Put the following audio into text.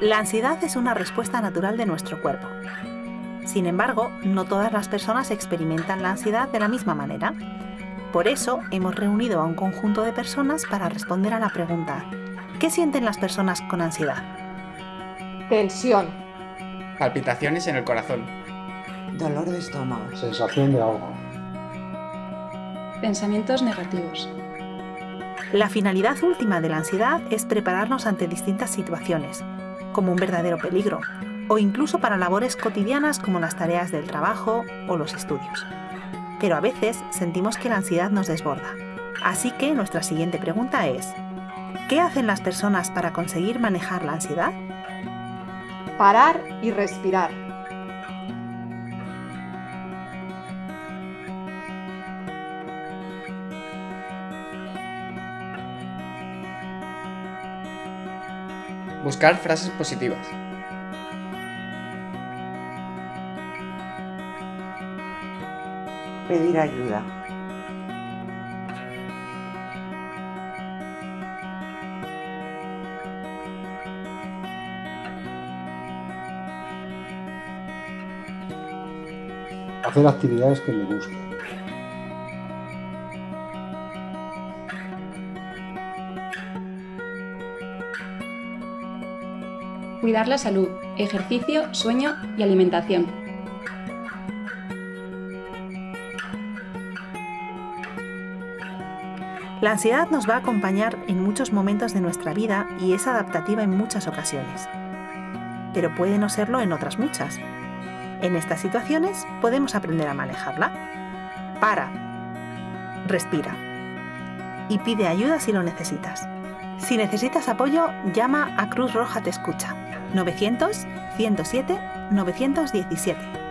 La ansiedad es una respuesta natural de nuestro cuerpo. Sin embargo, no todas las personas experimentan la ansiedad de la misma manera. Por eso hemos reunido a un conjunto de personas para responder a la pregunta ¿Qué sienten las personas con ansiedad? Tensión. Palpitaciones en el corazón. Dolor de estómago. Sensación de ahogo. Pensamientos negativos. La finalidad última de la ansiedad es prepararnos ante distintas situaciones, como un verdadero peligro, o incluso para labores cotidianas como las tareas del trabajo o los estudios. Pero a veces sentimos que la ansiedad nos desborda. Así que nuestra siguiente pregunta es, ¿qué hacen las personas para conseguir manejar la ansiedad? Parar y respirar. Buscar frases positivas. Pedir ayuda. Hacer actividades que me gusten. Cuidar la salud, ejercicio, sueño y alimentación. La ansiedad nos va a acompañar en muchos momentos de nuestra vida y es adaptativa en muchas ocasiones. Pero puede no serlo en otras muchas. En estas situaciones podemos aprender a manejarla. Para. Respira. Y pide ayuda si lo necesitas. Si necesitas apoyo, llama a Cruz Roja Te Escucha. 900 107 917